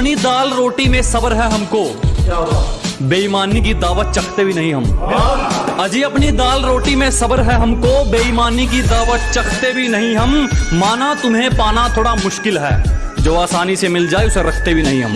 अपनी दाल रोटी में सबर है हमको। बेईमानी की दावत चखते भी नहीं हम। अजी, अपनी दाल रोटी में सबर है हमको, बेईमानी की दावत चखते भी नहीं हम। माना तुम्हें पाना थोड़ा मुश्किल है। जो आसानी से मिल जाए, उसे रखते भी नहीं हम।